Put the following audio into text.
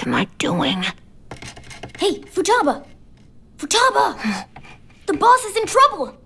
What am I doing? Hey, Futaba! Futaba! the boss is in trouble!